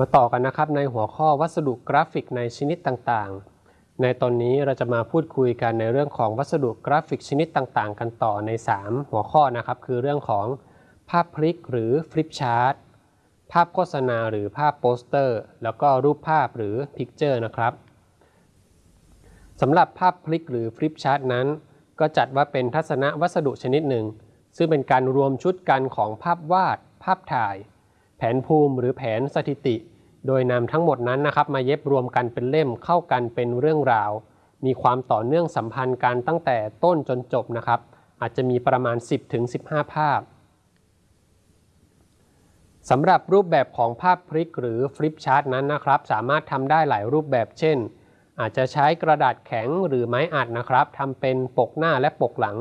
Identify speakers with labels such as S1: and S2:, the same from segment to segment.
S1: มาต่อกันนะครับในหัวข้อวัสดุกราฟิกในชนิดต่างๆ ในตอนนี้เราจะมาพูดคุยกันในเรื่องของวัสดุกราฟิกชนิดต่างๆ กันต่อใน 3 หัวข้อนะครับ คือเรื่องของภาพพลิกหรือ flip chart ภาพโฆษณาหรือภาพโปสเตอร์ แล้วก็รูปภาพหรือ picture นะครับสำหรับภาพพลิกหรือ flip chart นั้น ก็จัดว่าเป็นทัศนวัสดุชนิดหนึ่ง ซึ่งเป็นการรวมชุดกันของภาพวาด ภาพถ่าย แผนภูมิหรือแผนสถิติ โดยนำทั้งหมดนั้นนะครับมาเย็บรวมกันเป็นเล่มเข้ากันเป็นเรื่องราว มีความต่อเนื่องสัมพันธ์กันตั้งแต่ต้นจนจบนะครับ อาจจะมีประมาณ 10-15 ภาพสำหรับรูปแบบของภาพพลิกหรือฟลิปชาร์ตนั้นนะครับ สามารถทำได้หลายรูปแบบเช่น อาจจะใช้กระดาษแข็งหรือไม้อัดนะครับทำเป็นปกหน้าและปกหลัง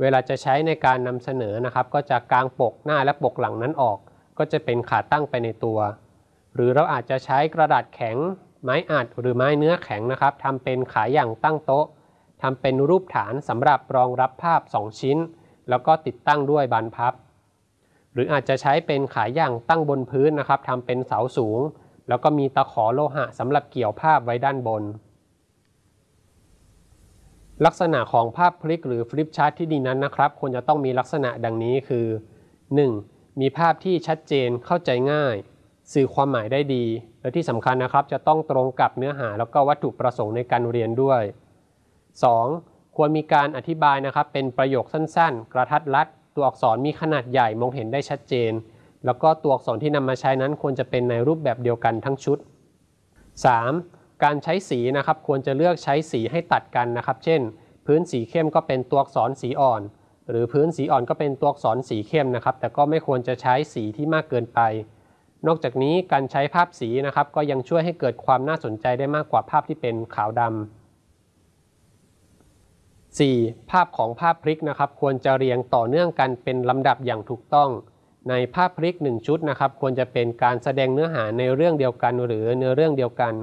S1: เวลาจะใช้ในการนำเสนอนะครับ ก็จะกางปกหน้าและปกหลังนั้นออก ก็จะเป็นขาตั้งไปในตัว หรือเราอาจจะใช้กระดาษแข็ง ไม้อัดหรือไม้เนื้อแข็งนะครับทำเป็นขาอย่างตั้งโต๊ะทำเป็นรูปฐานสำหรับรองรับภาพ 2 ชิ้น แล้วก็ติดตั้งด้วยบานพับ หรืออาจจะใช้เป็นขาอย่างตั้งบนพื้นนะครับทำเป็นเสาสูง แล้วก็มีตะขอโลหะสำหรับเกี่ยวภาพไว้ด้านบน ลักษณะของภาพพลิกหรือ flip chart ที่ดีนั้นนะครับควรจะต้องมีลักษณะดังนี้คือ 1. มีภาพที่ชัดเจนเข้าใจง่าย สื่อความหมายได้ดี และที่สำคัญนะครับ จะต้องตรงกับเนื้อหาแล้วก็วัตถุประสงค์ในการเรียนด้วย 2. ควรมีการอธิบายนะครับ เป็นประโยคสั้นๆ กระทัดรัดตัวอักษรมีขนาดใหญ่มองเห็นได้ชัดเจน แล้วก็ตัวอักษรที่นำมาใช้นั้นควรจะเป็นในรูปแบบเดียวกันทั้งชุด 3. การใช้สีนะครับ ควรจะเลือกใช้สีให้ตัดกันนะครับ เช่น พื้นสีเข้มก็เป็นตัวอักษรสีอ่อน หรือพื้นสีอ่อนก็เป็นตัวอักษรสีเข้มนะครับ แต่ก็ไม่ควรจะใช้สีที่มากเกินไป นอกจากนี้การใช้ภาพสีนะครับ ก็ยังช่วยให้เกิดความน่าสนใจได้มากกว่าภาพที่เป็นขาวดำ 4. ภาพของภาพพลิกนะครับ ควรจะเรียงต่อเนื่องกันเป็นลำดับอย่างถูกต้อง ในภาพพลิก 1 ชุดนะครับ ควรจะเป็นการแสดงเนื้อหาในเรื่องเดียวกันหรือเนื้อเรื่องเดียวกัน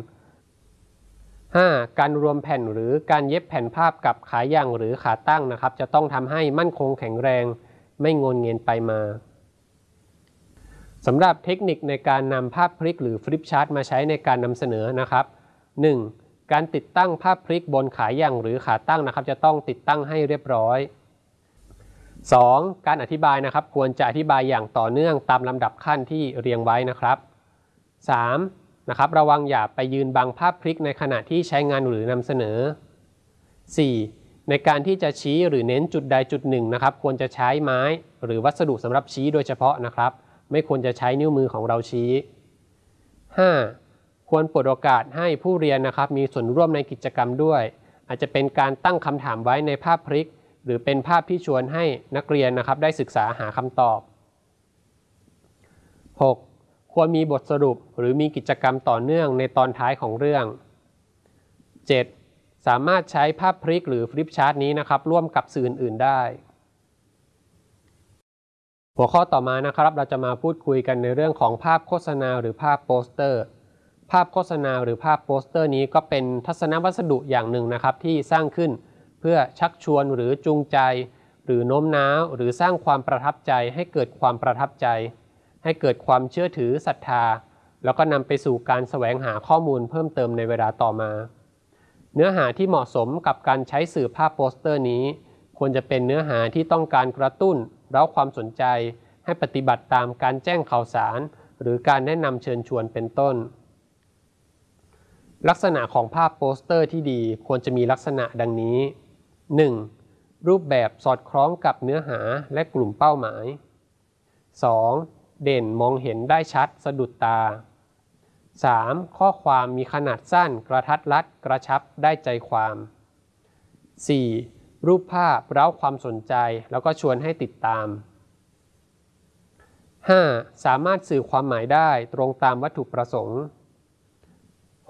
S1: 5. การรวมแผ่นหรือการเย็บแผ่นภาพกับขาย่างหรือขาตั้งนะครับ จะต้องทำให้มั่นคงแข็งแรง ไม่งนเงียนไปมาสำหรับเทคนิคในการนำภาพพลิกหรือฟลิปชาร์ตมาใช้ในการนำเสนอนะครับ 1. การติดตั้งภาพพลิกบนขาย่างหรือขาตั้งนะครับ จะต้องติดตั้งให้เรียบร้อย 2. การอธิบายนะครับ ควรจะอธิบายอย่างต่อเนื่องตามลำดับขั้นที่เรียงไว้นะครับ 3. นะครับระวังอย่าไปยืนบังภาพพลิกในขณะที่ใช้งานหรือนำเสนอ 4. ในการที่จะชี้หรือเน้นจุดใดจุดหนึ่งนะครับ ควรจะใช้ไม้ หรือวัสดุสำหรับชี้โดยเฉพาะนะครับ ไม่ควรจะใช้นิ้วมือของเราชี้ 5. ควรเปิดโอกาสให้ผู้เรียนนะครับ มีส่วนร่วมในกิจกรรมด้วย อาจจะเป็นการตั้งคำถามไว้ในภาพพลิก หรือเป็นภาพที่ชวนให้นักเรียนนะครับ ได้ศึกษาหาคำตอบ 6. ควรมีบทสรุปหรือมีกิจกรรมต่อเนื่องในตอนท้ายของเรื่อง 7. สามารถใช้ภาพพลิกหรือ flip chart นี้นะครับ ร่วมกับสื่ออื่น ๆ ได้ หัวข้อต่อมานะครับเราจะมาพูดคุยกันในเรื่องของภาพโฆษณาหรือภาพโปสเตอร์ ภาพโฆษณาหรือภาพโปสเตอร์นี้ก็เป็นทัศนวัสดุอย่างหนึ่งนะครับที่สร้างขึ้นเพื่อชักชวนหรือจูงใจ หรือโน้มน้าว หรือสร้างความประทับใจให้เกิดความประทับใจ ให้เกิดความเชื่อถือศรัทธา แล้วก็นำไปสู่การแสวงหาข้อมูลเพิ่มเติมในเวลาต่อมา เนื้อหาที่เหมาะสมกับการใช้สื่อภาพโปสเตอร์นี้ ควรจะเป็นเนื้อหาที่ต้องการกระตุ้นเร้าความสนใจ ให้ปฏิบัติตามการแจ้งข่าวสาร หรือการแนะนำเชิญชวนเป็นต้น ลักษณะของภาพโปสเตอร์ที่ดีควรจะมีลักษณะดังนี้ 1. รูปแบบสอดคล้องกับเนื้อหาและกลุ่มเป้าหมาย 2. เด่นมองเห็นได้ชัดสะดุดตา 3. ข้อความมีขนาดสั้นกระทัดรัดกระชับได้ใจความ 4. รูปภาพเร้าความสนใจแล้วก็ชวนให้ติดตาม 5. สามารถสื่อความหมายได้ตรงตามวัตถุประสงค์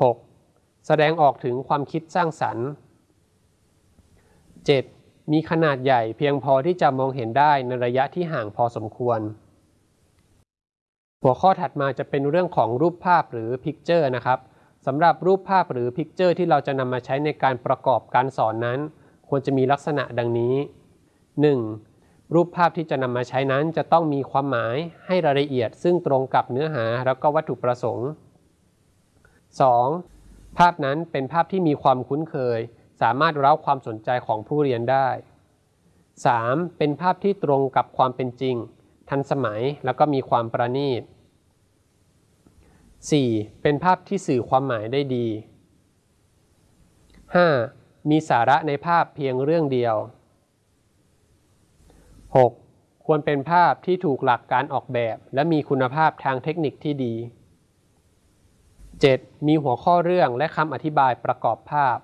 S1: 6. แสดงออกถึงความคิดสร้างสรรค์ 7. มีขนาดใหญ่เพียงพอที่จะมองเห็นได้ในระยะที่ห่างพอสมควร หัวข้อถัดมาจะเป็นเรื่องของรูปภาพหรือ picture นะครับสำหรับรูปภาพหรือ picture ที่เราจะนำมาใช้ในการประกอบการสอนนั้น ควรจะมีลักษณะดังนี้ 1. รูปภาพที่จะนำมาใช้นั้นจะต้องมีความหมายให้รายละเอียด ซึ่งตรงกับเนื้อหาแล้วก็วัตถุประสงค์ 2. ภาพนั้นเป็นภาพที่มีความคุ้นเคย สามารถเร้าความสนใจของผู้เรียนได้ 3. เป็นภาพที่ตรงกับความเป็นจริง ทันสมัยแล้วก็มีความประณีต 4. เป็นภาพที่สื่อความหมายได้ดี 5. มีสาระในภาพเพียงเรื่องเดียว 6. ควรเป็นภาพที่ถูกหลักการออกแบบ และมีคุณภาพทางเทคนิคที่ดี 7. มีหัวข้อเรื่องและคำอธิบายประกอบภาพ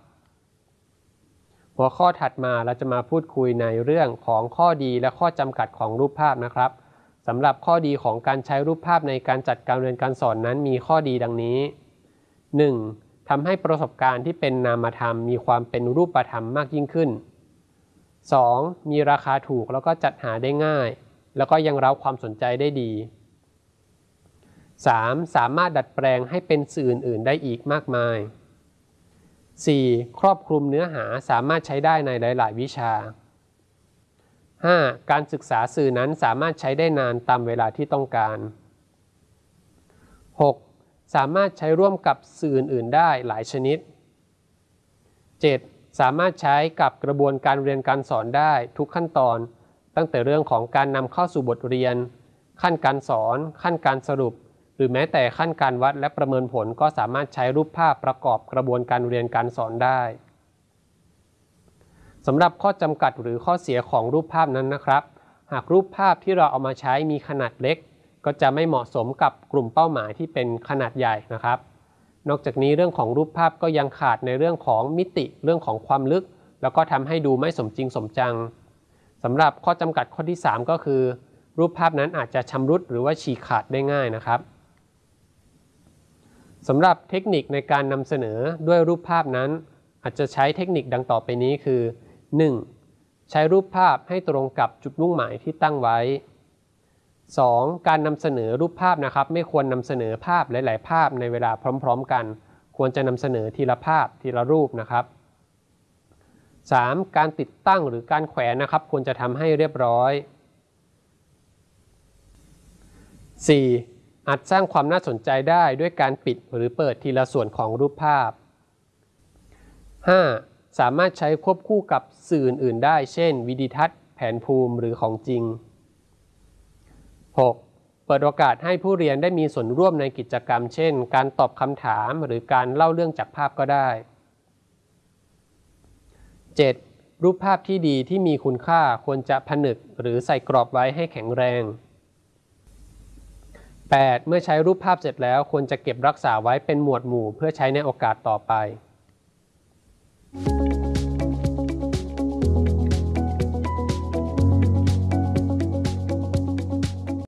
S1: หัวข้อถัดมาเราจะมาพูดคุยในเรื่องของข้อดีและข้อจำกัดของรูปภาพนะครับ สำหรับข้อดีของการใช้รูปภาพในการจัดการเรียนการสอนนั้นมีข้อดีดังนี้ 1. ทำให้ประสบการณ์ที่เป็นนามธรรมมีความเป็นรูปธรรมมากยิ่งขึ้น 2. มีราคาถูกแล้วก็จัดหาได้ง่าย แล้วก็ยังเร้าความสนใจได้ดี 3. สามารถดัดแปลงให้เป็นสื่ออื่น ๆ ได้อีกมากมาย 4. ครอบคลุมเนื้อหาสามารถใช้ได้ในหลาย ๆ วิชา 5. การศึกษาสื่อนั้นสามารถใช้ได้นานตามเวลาที่ต้องการ 6. สามารถใช้ร่วมกับสื่ออื่น ๆ ได้หลายชนิด 7. สามารถใช้กับกระบวนการเรียนการสอนได้ทุกขั้นตอน ตั้งแต่เรื่องของการนำเข้าสู่บทเรียน ขั้นการสอน ขั้นการสรุป หรือแม้แต่ขั้นการวัดและประเมินผลก็สามารถใช้รูปภาพประกอบกระบวนการเรียนการสอนได้ สำหรับข้อจำกัดหรือข้อเสียของรูปภาพนั้นนะครับ หากรูปภาพที่เราเอามาใช้มีขนาดเล็ก ก็จะไม่เหมาะสมกับกลุ่มเป้าหมายที่เป็นขนาดใหญ่นะครับ นอกจากนี้เรื่องของรูปภาพก็ยังขาดในเรื่องของมิติเรื่องของความลึก แล้วก็ทำให้ดูไม่สมจริงสมจังสำหรับข้อจำกัดข้อที่ 3 ก็คือ รูปภาพนั้นอาจจะชำรุดหรือว่าฉีกขาดได้ง่ายนะครับสำหรับเทคนิคในการนำเสนอด้วยรูปภาพนั้น อาจจะใช้เทคนิคดังต่อไปนี้คือ 1. ใช้รูปภาพให้ตรงกับจุดมุ่งหมายที่ตั้งไว้ 2. การนำเสนอรูปภาพนะครับ ไม่ควรนำเสนอภาพหลาย ๆ ภาพในเวลาพร้อม ๆ กัน ควรจะนำเสนอทีละภาพทีละรูปนะครับ 3. การติดตั้งหรือการแขวนนะครับ ควรจะทำให้เรียบร้อย 4. อาจสร้างความน่าสนใจได้ด้วยการปิดหรือเปิดทีละส่วนของรูปภาพ 5. สามารถใช้ควบคู่กับสื่ออื่น ๆ ได้ เช่น วิดีทัศน์ แผนภูมิหรือของจริง 6. เปิดโอกาสให้ผู้เรียนได้มีส่วนร่วมในกิจกรรม เช่น การตอบคำถามหรือการเล่าเรื่องจากภาพก็ได้ 7. รูปภาพที่ดีที่มีคุณค่าควรจะผนึกหรือใส่กรอบไว้ให้แข็งแรง 8. เมื่อใช้รูปภาพเสร็จแล้วควรจะเก็บรักษาไว้เป็นหมวดหมู่เพื่อใช้ในโอกาสต่อไป